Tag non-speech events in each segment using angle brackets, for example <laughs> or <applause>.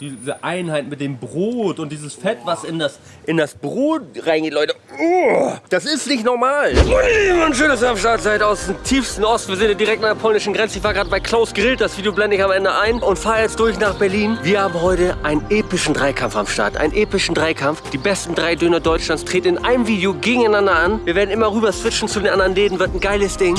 diese Einheit mit dem Brot und dieses Fett, was in das, in das Brot reingeht, Leute. Oh, das ist nicht normal. Und schön, dass ihr am Start seid aus dem tiefsten Osten. Wir sind direkt an der polnischen Grenze. Ich war gerade bei Klaus Grillt. Das Video blende ich am Ende ein und fahre jetzt durch nach Berlin. Wir haben heute einen epischen Dreikampf am Start. Einen epischen Dreikampf. Die besten drei Döner Deutschlands treten in einem Video gegeneinander an. Wir werden immer rüber switchen zu den anderen Läden. Wird ein geiles Ding.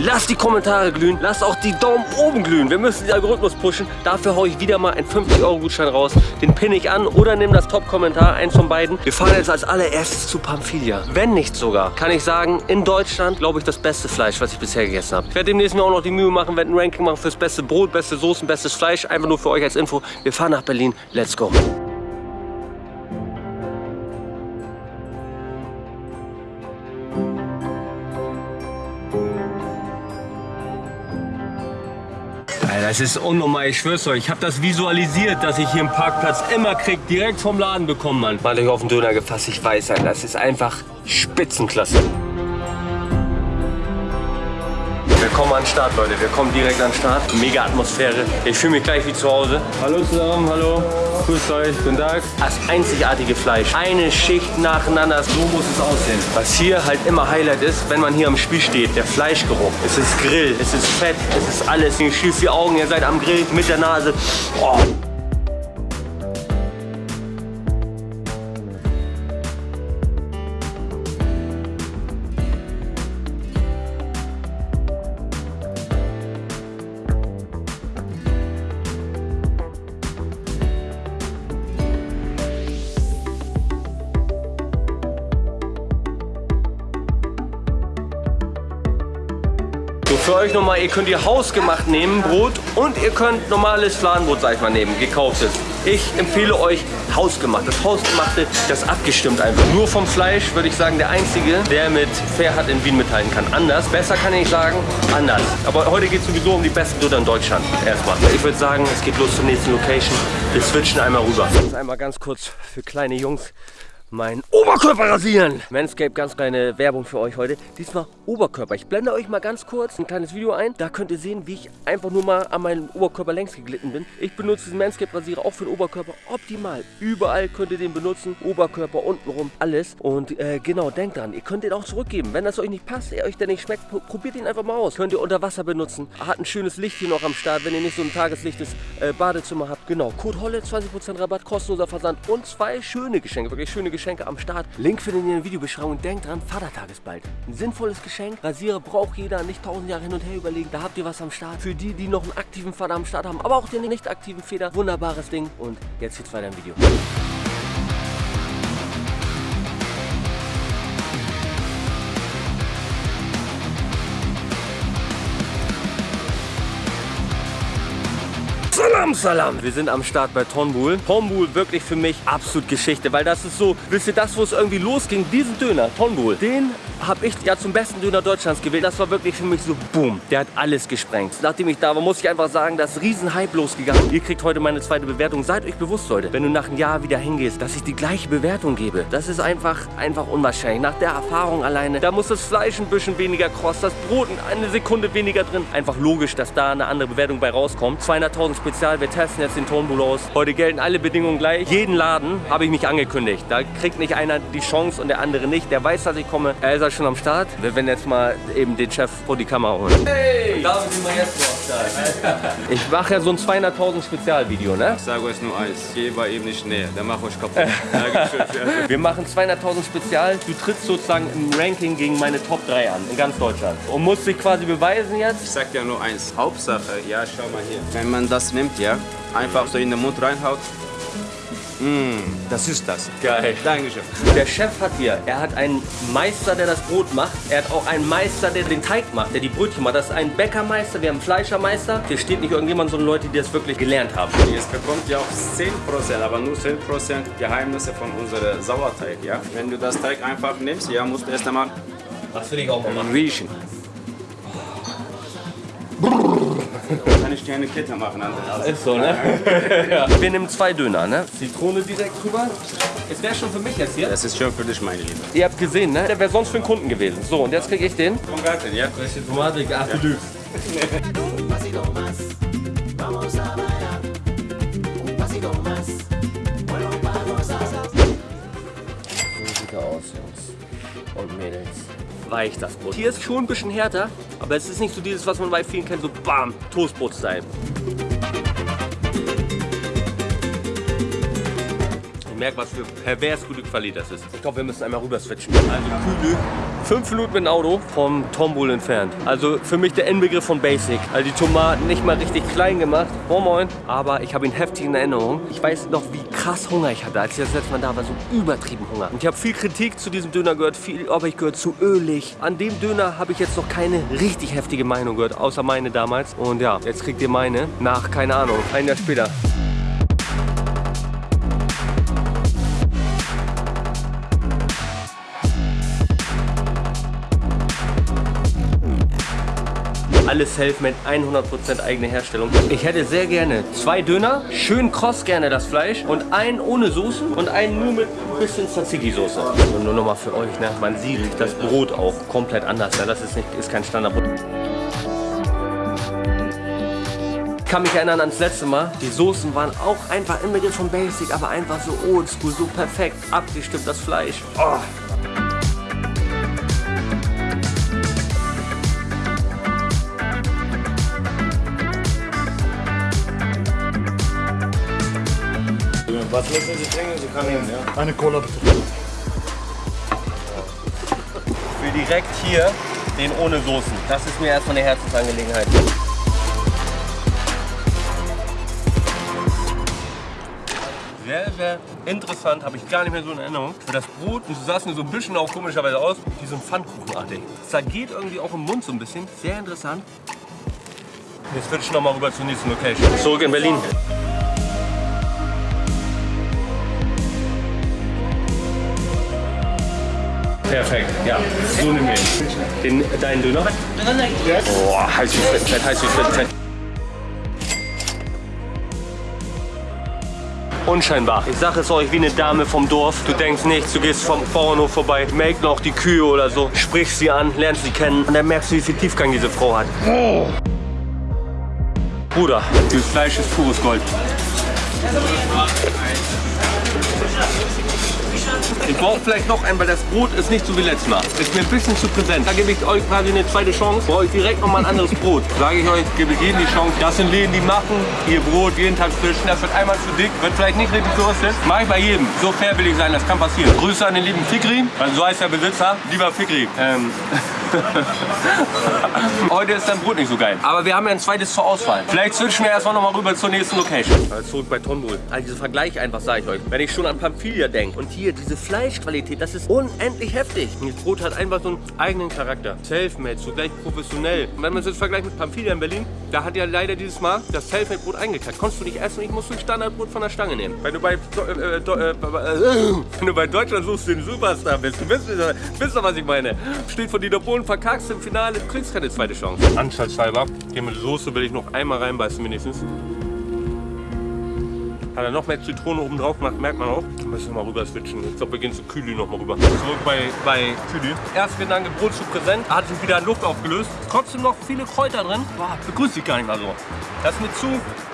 Lasst die Kommentare glühen, lasst auch die Daumen oben glühen. Wir müssen den Algorithmus pushen. Dafür haue ich wieder mal einen 50-Euro-Gutschein raus. Den pinne ich an oder nehme das Top-Kommentar, eins von beiden. Wir fahren jetzt als allererstes zu Pamphilia. Wenn nicht sogar, kann ich sagen, in Deutschland, glaube ich, das beste Fleisch, was ich bisher gegessen habe. Ich werde demnächst mir auch noch die Mühe machen, werde ein Ranking machen fürs beste Brot, beste Soßen, bestes Fleisch. Einfach nur für euch als Info. Wir fahren nach Berlin. Let's go. Das ist unnormal, ich schwör's euch. Ich habe das visualisiert, dass ich hier einen Parkplatz immer krieg, direkt vom Laden bekommen, Mann. Mal euch auf den Döner gefasst, ich weiß, das ist einfach Spitzenklasse. Kommen an den Start, Leute. Wir kommen direkt an den Start. Mega Atmosphäre. Ich fühle mich gleich wie zu Hause. Hallo zusammen, hallo. Grüßt euch, guten Tag. Das einzigartige Fleisch. Eine Schicht nacheinander, so muss es aussehen. Was hier halt immer Highlight ist, wenn man hier am Spiel steht, der Fleischgeruch. Es ist Grill, es ist Fett, es ist alles. Ihr schießt die Augen, ihr seid am Grill mit der Nase. Oh. Für euch nochmal, ihr könnt ihr hausgemacht nehmen, Brot, und ihr könnt normales Fladenbrot, sag ich mal, nehmen, gekauftes. Ich empfehle euch hausgemacht. Das hausgemachte, das abgestimmt einfach. Nur vom Fleisch würde ich sagen, der einzige, der mit Fairhard in Wien mithalten kann. Anders, besser kann ich sagen, anders. Aber heute geht es sowieso um die besten Döner in Deutschland. Erstmal. Ich würde sagen, es geht los zur nächsten Location. Wir switchen einmal rüber. Das ist einmal ganz kurz für kleine Jungs meinen Oberkörper rasieren. Manscape, ganz kleine Werbung für euch heute. Diesmal Oberkörper. Ich blende euch mal ganz kurz ein kleines Video ein. Da könnt ihr sehen, wie ich einfach nur mal an meinem Oberkörper längs geglitten bin. Ich benutze diesen Manscape Rasierer auch für den Oberkörper optimal. Überall könnt ihr den benutzen. Oberkörper, untenrum, alles. Und äh, genau, denkt dran, ihr könnt den auch zurückgeben. Wenn das euch nicht passt, er euch der nicht schmeckt, probiert ihn einfach mal aus. Könnt ihr unter Wasser benutzen. Hat ein schönes Licht hier noch am Start, wenn ihr nicht so ein tageslichtes äh, Badezimmer habt. Genau, Code Holle, 20% Rabatt, kostenloser Versand und zwei schöne Geschenke, wirklich schöne Geschenke am Start. Link findet ihr in der Videobeschreibung. Denkt dran, Vatertag ist bald. Ein sinnvolles Geschenk. Rasierer braucht jeder, nicht tausend Jahre hin und her überlegen. Da habt ihr was am Start. Für die, die noch einen aktiven Vater am Start haben, aber auch den nicht aktiven Feder. Wunderbares Ding. Und jetzt geht's weiter im Video. Salam, Salam. Wir sind am Start bei Tonbul. Tonbul wirklich für mich absolut Geschichte, weil das ist so, wisst ihr, das, wo es irgendwie losging, diesen Döner, Tonbul, den habe ich ja zum besten Döner Deutschlands gewählt. Das war wirklich für mich so, boom, der hat alles gesprengt. Nachdem ich da war, muss ich einfach sagen, das ist riesen Hype losgegangen. Ihr kriegt heute meine zweite Bewertung. Seid euch bewusst, Leute, wenn du nach einem Jahr wieder hingehst, dass ich die gleiche Bewertung gebe. Das ist einfach, einfach unwahrscheinlich. Nach der Erfahrung alleine, da muss das Fleisch ein bisschen weniger kross, das Brot eine Sekunde weniger drin. Einfach logisch, dass da eine andere Bewertung bei rauskommt. 200.000 Spezial, wir testen jetzt den Tonbull aus. Heute gelten alle Bedingungen gleich. Jeden Laden habe ich mich angekündigt. Da kriegt nicht einer die Chance und der andere nicht. Der weiß, dass ich komme. Er ist ja schon am Start. Wir werden jetzt mal eben den Chef vor die Kamera holen. Hey! Damit sind wir jetzt Start. <laughs> Ich mache ja so ein 200.000 Spezialvideo, ne? Ich sage euch nur eins, geh bei ihm nicht näher, der macht euch kaputt. Dankeschön. <laughs> Wir machen 200.000 Spezial. Du trittst sozusagen im Ranking gegen meine Top 3 an, in ganz Deutschland. Und musst dich quasi beweisen jetzt. Ich sag dir nur eins, Hauptsache, ja, schau mal hier. Wenn man das nimmt, ja, einfach so in den Mund reinhaut. Mmh, das ist das. Geil. Dankeschön. Der Chef hat hier, er hat einen Meister, der das Brot macht. Er hat auch einen Meister, der den Teig macht, der die Brötchen macht. Das ist ein Bäckermeister, wir haben einen Fleischermeister. Hier steht nicht irgendjemand, sondern Leute, die das wirklich gelernt haben. Jetzt bekommt ihr auch 10%, aber nur 10% Geheimnisse von unserem Sauerteig, ja. Wenn du das Teig einfach nimmst, ja, musst du erst einmal Das will ich auch mal machen. riechen. Kann ich dir eine Kette machen an der Ist so, ne? <laughs> ja. Wir nehmen zwei Döner, ne? Zitrone direkt drüber. Es wäre schon für mich jetzt hier. Das ist schön für dich, meine Liebe. Ihr habt gesehen, ne? Der wäre sonst für einen Kunden gewesen. So, und jetzt kriege ich den. Tomate, ja? Frische Tomate, ach du Dübs. So sieht er aus, Jungs und Mädels. Weich das Brot. Hier ist schon ein bisschen härter, aber es ist nicht so dieses, was man bei vielen kennt, so bam, Toastbrot-Style. Ich merke, was für pervers gute Qualität das ist. Ich glaube, wir müssen einmal rüber switchen. Also Kühle, fünf Minuten mit dem Auto vom Tombul entfernt. Also für mich der Inbegriff von Basic. Also die Tomaten nicht mal richtig klein gemacht. Moin Moin. Aber ich habe ihn heftig in Erinnerung. Ich weiß noch, wie krass Hunger ich hatte, als ich das letzte Mal da war. So übertrieben Hunger. Und ich habe viel Kritik zu diesem Döner gehört. Viel, ob ich gehört, zu ölig. An dem Döner habe ich jetzt noch keine richtig heftige Meinung gehört. Außer meine damals. Und ja, jetzt kriegt ihr meine. Nach, keine Ahnung, ein Jahr später. Alles Selfmade, 100% eigene Herstellung. Ich hätte sehr gerne zwei Döner, schön kross gerne das Fleisch und einen ohne Soßen und einen nur mit ein bisschen Tzatziki-Soße. Und nur nochmal für euch, ne? man sieht das Brot auch komplett anders. Ne? Das ist, nicht, ist kein Standardbrot. Ich kann mich erinnern ans letzte Mal. Die Soßen waren auch einfach im Mittel von Basic, aber einfach so oldschool, so perfekt abgestimmt das Fleisch. Oh. Was müssen Sie trinken? Sie können nehmen, ja? Eine Cola bitte. Ich will direkt hier den ohne Soßen. Das ist mir erstmal eine Herzensangelegenheit. Sehr, sehr interessant, habe ich gar nicht mehr so in Erinnerung. Das Brot, das sah mir so ein bisschen auch komischerweise aus, wie so ein Pfannkuchenartig. Es zergeht irgendwie auch im Mund so ein bisschen. Sehr interessant. Jetzt switchen wir mal rüber zur nächsten Location. Zurück in Berlin. Perfekt, ja. So nehmen wir ihn. Den, deinen Döner? Boah, heiß wie Frittenfett, heiß wie Frittenfett. Unscheinbar. Ich sage es euch wie eine Dame vom Dorf. Du denkst nichts, du gehst vom Bauernhof vorbei, melkt noch die Kühe oder so, sprichst sie an, lernst sie kennen und dann merkst du, wie viel Tiefgang diese Frau hat. Bruder, dieses Fleisch ist pures Gold. Ich brauche vielleicht noch einen, weil das Brot ist nicht so wie letztes Mal. Ist mir ein bisschen zu präsent. Da gebe ich euch quasi eine zweite Chance. Brauche ich direkt noch mal ein anderes Brot. Sage ich euch, gebe ich jedem die Chance. Das sind Läden, die machen ihr Brot jeden Tag frisch. Das wird einmal zu dick, wird vielleicht nicht richtig geröstet. Mache ich bei jedem. So fair will ich sein, das kann passieren. Grüße an den lieben Fikri, weil so heißt der Besitzer. Lieber Fikri. Ähm <laughs> <laughs> Heute ist dein Brot nicht so geil. Aber wir haben ja ein zweites zur Auswahl. Vielleicht switchen wir erstmal noch mal rüber zur nächsten Location. Also zurück bei Tonbul. Also dieser Vergleich einfach, sage ich euch. Wenn ich schon an Pamphilia denke und hier diese Fleischqualität, das ist unendlich heftig. Und das Brot hat einfach so einen eigenen Charakter. Selfmade, so gleich professionell. Und wenn man es jetzt vergleicht mit Pamphilia in Berlin, da hat ja leider dieses Mal das Selfmade-Brot eingekackt. Konntest du nicht essen, ich musste ein Standardbrot von der Stange nehmen. Wenn du bei, äh, äh, äh, <laughs> wenn du bei Deutschland suchst, den Superstar bist, du wisst, wisst doch, was ich meine. Steht von Dieter Bohlen, verkackst im Finale, kriegst keine zweite Chance. Anschaltshalber, hier mit Soße will ich noch einmal reinbeißen wenigstens. Hat er noch mehr Zitrone oben drauf gemacht, merkt man auch. Müssen wir mal rüber switchen. Ich glaube, wir gehen zu Kühli noch mal rüber. Zurück bei, bei Kühli. Erst Gedanke, Brot zu präsent, hat sich wieder Luft aufgelöst. Trotzdem noch viele Kräuter drin. Boah, begrüßt sich gar nicht mal so. Das ist mir zu,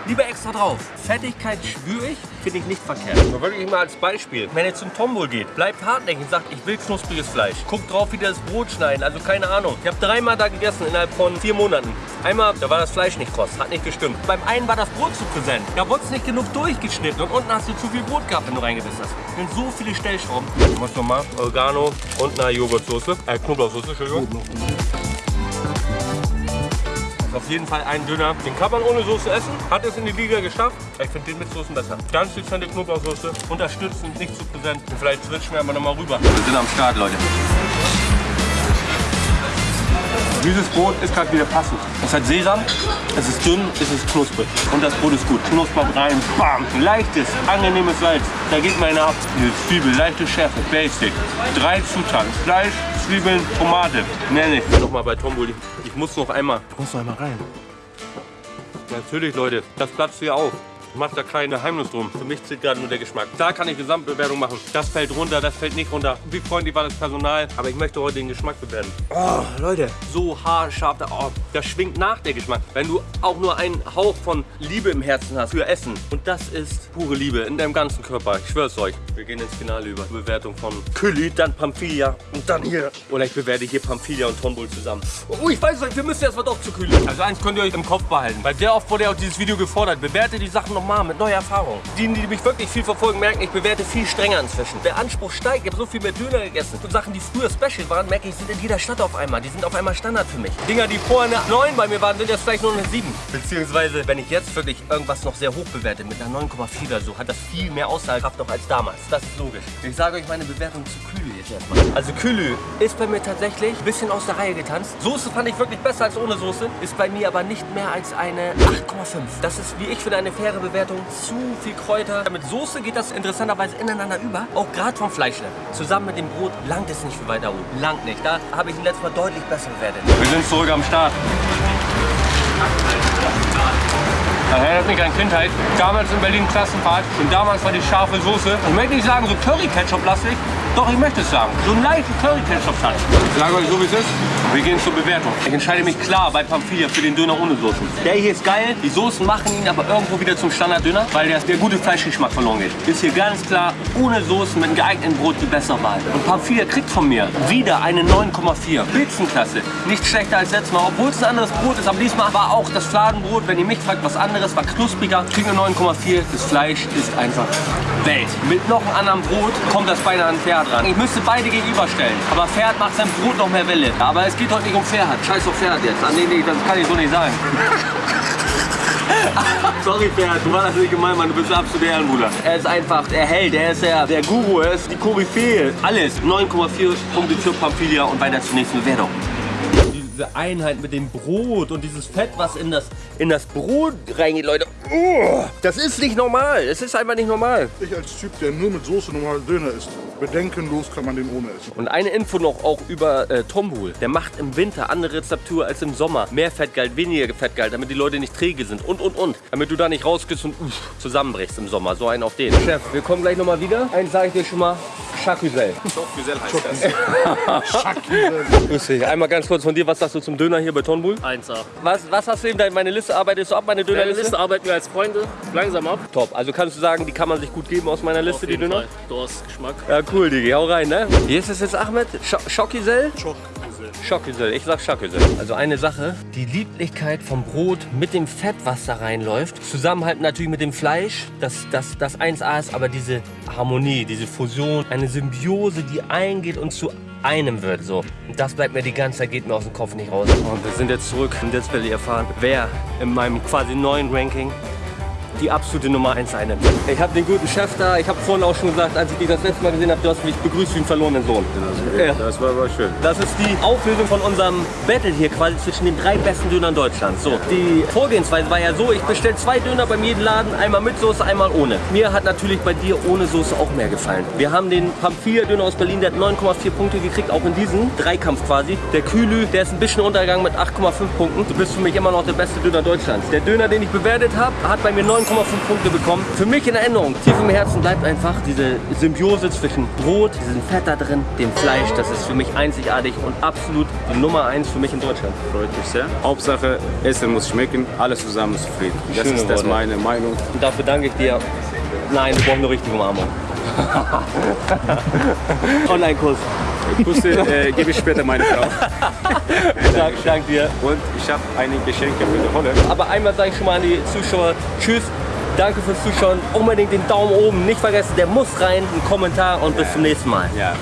lieber extra drauf. Fettigkeit spüre ich, finde ich nicht verkehrt. Aber wirklich mal als Beispiel, wenn ihr zum Tombol geht, bleibt hartnäckig und sagt, ich will knuspriges Fleisch. Guckt drauf, wie das Brot schneiden, also keine Ahnung. Ich habe dreimal da gegessen innerhalb von vier Monaten. Einmal, da war das Fleisch nicht kross, hat nicht gestimmt. Beim einen war das Brot zu präsent. Da wurde es nicht genug durchgeschnitten und unten hast du zu viel Brot gehabt, wenn du reingebissen hast. Das sind so viele Stellschrauben. Ich muss nochmal Oregano und eine Joghurtsoße, äh Knoblauchsoße, Entschuldigung. Das ist auf jeden Fall ein Döner. Den kann man ohne Soße essen. Hat es in die Liga geschafft. Ich finde den mit Soßen besser. Ganz dezente Knoblauchsoße. Unterstützend, nicht zu präsent. Und vielleicht switchen wir aber nochmal rüber. Wir sind am Start, Leute. Dieses Brot ist gerade wieder passend. Es hat Sesam, es ist dünn, es ist knusprig. Und das Brot ist gut. Knuspert rein, bam. Leichtes, angenehmes Salz. Da geht meine ab. Diese Zwiebel, leichte Schärfe, Basic. Drei Zutaten. Fleisch, Zwiebeln, Tomate. Mehr nicht. Nochmal bei Tomboli. Ich muss noch einmal. Ich muss noch einmal rein. Natürlich, Leute. Das platzt hier auf. Ich mach da kein Geheimnis drum. Für mich zählt gerade nur der Geschmack. Da kann ich Gesamtbewertung machen. Das fällt runter, das fällt nicht runter. Wie freundlich war das Personal. Aber ich möchte heute den Geschmack bewerten. Oh, Leute, so haarscharf. Oh, das schwingt nach der Geschmack. Wenn du auch nur einen Hauch von Liebe im Herzen hast für Essen. Und das ist pure Liebe in deinem ganzen Körper. Ich schwör's euch. Wir gehen ins Finale über. Bewertung von Külli, dann Pamphilia und dann hier. Oder ich bewerte hier Pamphilia und Tonbull zusammen. Oh, ich weiß euch, wir müssen erstmal doch zu Külli. Also eins könnt ihr euch im Kopf behalten. Weil sehr oft wurde ja auch dieses Video gefordert. Bewerte die Sachen nochmal mit neuer Erfahrung. Die, die mich wirklich viel verfolgen, merken, ich bewerte viel strenger inzwischen. Der Anspruch steigt. Ich habe so viel mehr Döner gegessen. Und Sachen, die früher Special waren, merke ich, sind in jeder Stadt auf einmal. Die sind auf einmal Standard für mich. Dinger, die vorher eine 9 bei mir waren, sind jetzt vielleicht nur eine 7. Beziehungsweise, wenn ich jetzt wirklich irgendwas noch sehr hoch bewerte, mit einer 9,4 oder so, hat das viel mehr Aussagekraft noch als damals. Das ist logisch. Ich sage euch meine Bewertung zu Kühlü jetzt erstmal. Also Kühlü ist bei mir tatsächlich ein bisschen aus der Reihe getanzt. Soße fand ich wirklich besser als ohne Soße. Ist bei mir aber nicht mehr als eine 8,5. Das ist, wie ich finde, eine faire Bewertung. Zu viel Kräuter. Mit Soße geht das interessanterweise ineinander über. Auch gerade vom Fleischlevel. Zusammen mit dem Brot langt es nicht für weiter oben. Langt nicht. Da habe ich ihn letztes Mal deutlich besser bewertet. Wir sind zurück am Start. Das erinnert mich an Kindheit. Damals in Berlin Klassenfahrt und damals war die scharfe Soße. Ich möchte nicht sagen so Curry-Ketchup-lastig, doch ich möchte es sagen. So einen leichten Curry-Ketchup-Touch. Ich sage euch so wie es ist. Wir gehen zur Bewertung. Ich entscheide mich klar bei Pamphilia für den Döner ohne Soßen. Der hier ist geil, die Soßen machen ihn aber irgendwo wieder zum Standarddöner, weil der, der gute Fleischgeschmack verloren geht. Ist hier ganz klar ohne Soßen mit einem geeigneten Brot die bessere Wahl. Und Pamphilia kriegt von mir wieder eine 9,4. Spitzenklasse. Nicht schlechter als letztes Mal, obwohl es ein anderes Brot ist. Aber diesmal war auch das Fladenbrot, wenn ihr mich fragt, was anderes, war knuspriger. Kriegt eine 9,4. Das Fleisch ist einfach Welt. Mit noch einem anderen Brot kommt das beinahe an Pferd ran. Ich müsste beide gegenüberstellen. Aber Pferd macht sein Brot noch mehr Welle. Aber es geht heute nicht um Pferd. Scheiß auf Pferd jetzt. Ah, nee, nee, das kann ich so nicht sagen. <laughs> Sorry Pferd, du warst das nicht gemein, Mann. Du bist absolut der Ehrenbruder. Er ist einfach der Held, er ist der, der Guru, er ist die Koryphäe. Alles. 9,4 Punkte für Pamphilia und weiter zur nächsten Bewertung diese Einheit mit dem Brot und dieses Fett, was in das, in das Brot reingeht, Leute. Oh, das ist nicht normal. Es ist einfach nicht normal. Ich als Typ, der nur mit Soße normalen Döner isst, bedenkenlos kann man den ohne essen. Und eine Info noch auch über äh, Tombul. Der macht im Winter andere Rezeptur als im Sommer. Mehr Fettgehalt, weniger Fettgehalt, damit die Leute nicht träge sind und und und. Damit du da nicht rausgehst und uff, zusammenbrichst im Sommer. So einen auf den. Chef, wir kommen gleich nochmal wieder. Eins sage ich dir schon mal. Chacusel. Chocusel heißt das. <laughs> Grüß dich. Einmal ganz kurz von dir, was sagst du zum Döner hier bei Tonbull? 1A. Was, was hast du eben, deine- meine Liste arbeitest du ab, meine Deine Dönerliste? Liste arbeiten wir als Freunde langsam ab. Top. Also kannst du sagen, die kann man sich gut geben aus meiner Liste, Auf die Döner? Fall. Du hast Geschmack. Ja, cool, Digi. Hau rein, ne? Wie ist es jetzt, Ahmed? Sch Schokisel? Schock. Schokisel. Ich sag Schokisel. Also eine Sache, die Lieblichkeit vom Brot mit dem Fett, was da reinläuft, zusammenhalten natürlich mit dem Fleisch, das, das, das 1A ist, aber diese Harmonie, diese Fusion, eine Symbiose, die eingeht und zu einem wird. So. Und das bleibt mir die ganze Zeit, geht mir aus dem Kopf nicht raus. Und wir sind jetzt zurück und jetzt will ich erfahren, wer in meinem quasi neuen Ranking die absolute Nummer 1 einnimmt. Ich habe den guten Chef da. Ich habe vorhin auch schon gesagt, als ich dich das letzte Mal gesehen habe, du hast mich begrüßt wie einen verlorenen Sohn. Ja. Das war aber schön. Das ist die Auflösung von unserem Battle hier quasi zwischen den drei besten Dönern Deutschlands. So, die Vorgehensweise war ja so, ich bestelle zwei Döner beim jeden Laden, einmal mit Soße, einmal ohne. Mir hat natürlich bei dir ohne Soße auch mehr gefallen. Wir haben den Pamphilia Döner aus Berlin, der hat 9,4 Punkte gekriegt, auch in diesem Dreikampf quasi. Der Kühlü, der ist ein bisschen untergegangen mit 8,5 Punkten. Du bist für mich immer noch der beste Döner Deutschlands. Der Döner, den ich bewertet habe, hat bei mir 9,5 Punkte bekommen. Für mich in Erinnerung, tief im Herzen bleibt einfach diese Symbiose zwischen Brot, diesem Fett da drin, dem Fleisch. Das ist für mich einzigartig und absolut die Nummer 1 für mich in Deutschland. Freut mich sehr. Hauptsache, Essen muss schmecken, alles zusammen ist zufrieden. Das Schöne ist das Worte. meine Meinung. Und dafür danke ich dir. Nein, wir brauchen eine richtige Umarmung. <laughs> Online-Kurs. Küsse äh, gebe ich später meine Frau. <laughs> Dank, dank dir. Und ich habe einige Geschenke für die Holle. Aber einmal sage ich schon mal an die Zuschauer, tschüss. Danke fürs Zuschauen. Unbedingt den Daumen oben nicht vergessen. Der muss rein. Ein Kommentar und bis zum nächsten Mal. Ja.